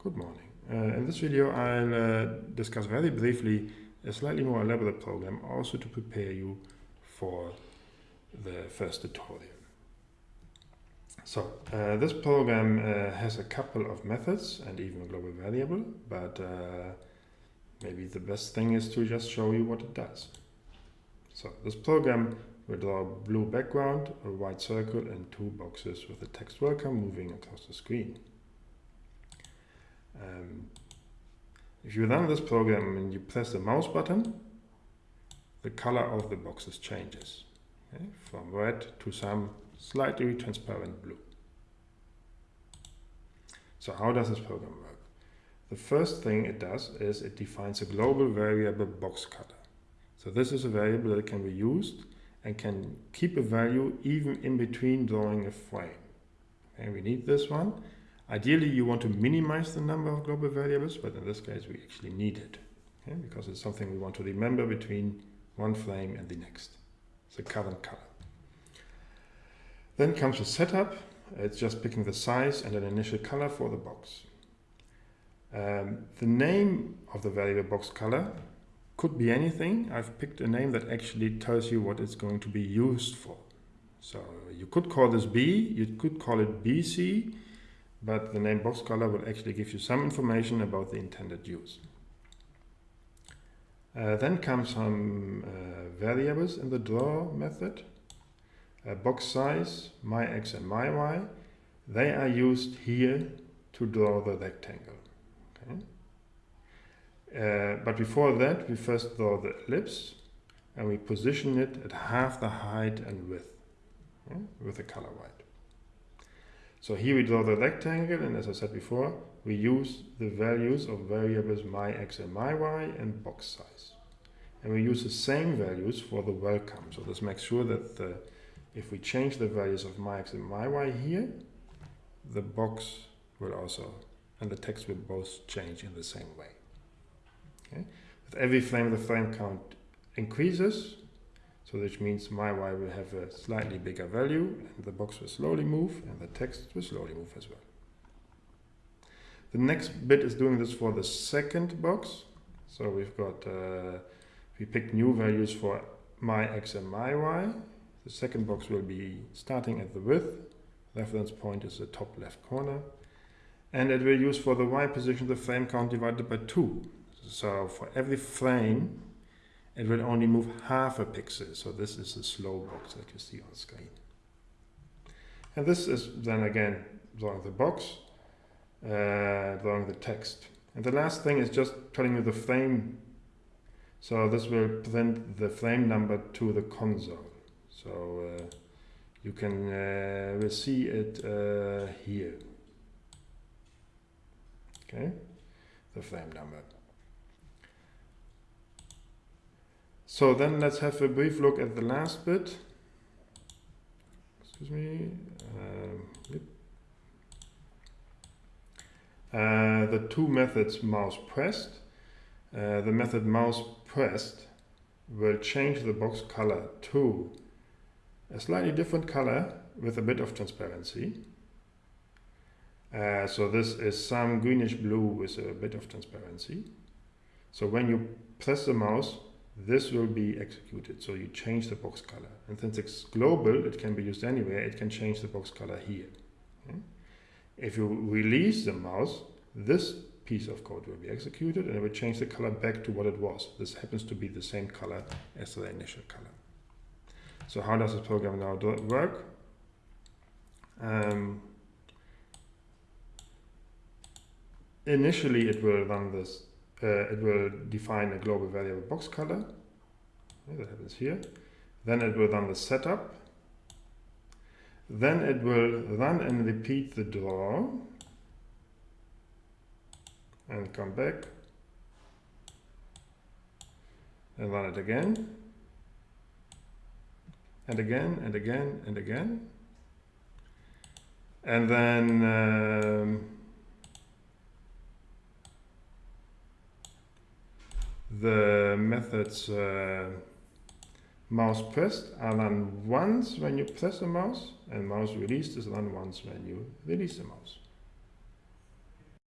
Good morning. Uh, in this video I'll uh, discuss very briefly a slightly more elaborate program also to prepare you for the first tutorial. So uh, this program uh, has a couple of methods and even a global variable but uh, maybe the best thing is to just show you what it does. So this program will draw a blue background, a white circle and two boxes with the text welcome moving across the screen. Um, if you run this program and you press the mouse button, the color of the boxes changes okay? from red to some slightly transparent blue. So how does this program work? The first thing it does is it defines a global variable box color. So this is a variable that can be used and can keep a value even in between drawing a frame. And we need this one Ideally, you want to minimize the number of global variables, but in this case, we actually need it okay? because it's something we want to remember between one frame and the next. the current color. Then comes the setup. It's just picking the size and an initial color for the box. Um, the name of the variable box color could be anything. I've picked a name that actually tells you what it's going to be used for. So you could call this B, you could call it BC, but the name box color will actually give you some information about the intended use. Uh, then come some uh, variables in the draw method. Uh, box size, my x and my y, they are used here to draw the rectangle. Okay? Uh, but before that, we first draw the ellipse and we position it at half the height and width with the color white. So here we draw the rectangle and as I said before, we use the values of variables my x and my y and box size. And we use the same values for the welcome. So this makes sure that the, if we change the values of my x and my y here, the box will also, and the text will both change in the same way. Okay? With every frame, the frame count increases, so which means my y will have a slightly bigger value and the box will slowly move and the text will slowly move as well. The next bit is doing this for the second box. So we've got, uh, we picked new values for my x and my y. The second box will be starting at the width. Reference point is the top left corner. And it will use for the y position the frame count divided by 2. So for every frame it will only move half a pixel. So this is the slow box that you see on screen. And this is then again drawing the box, uh, drawing the text. And the last thing is just telling you the frame. So this will print the frame number to the console. So uh, you can uh, will see it uh, here. Okay, the frame number. So then let's have a brief look at the last bit. Excuse me. Um, yep. uh, the two methods mouse pressed. Uh, the method mouse pressed will change the box color to a slightly different color with a bit of transparency. Uh, so this is some greenish blue with a bit of transparency. So when you press the mouse, this will be executed. So you change the box color. And since it's global, it can be used anywhere, it can change the box color here. Okay? If you release the mouse, this piece of code will be executed and it will change the color back to what it was. This happens to be the same color as the initial color. So how does this program now work? Um, initially it will run this uh, it will define a global variable box color. That happens here. Then it will run the setup. Then it will run and repeat the draw. And come back. And run it again. And again, and again, and again. And then um, the methods uh, mouse pressed are run once when you press the mouse and mouse released is run once when you release the mouse.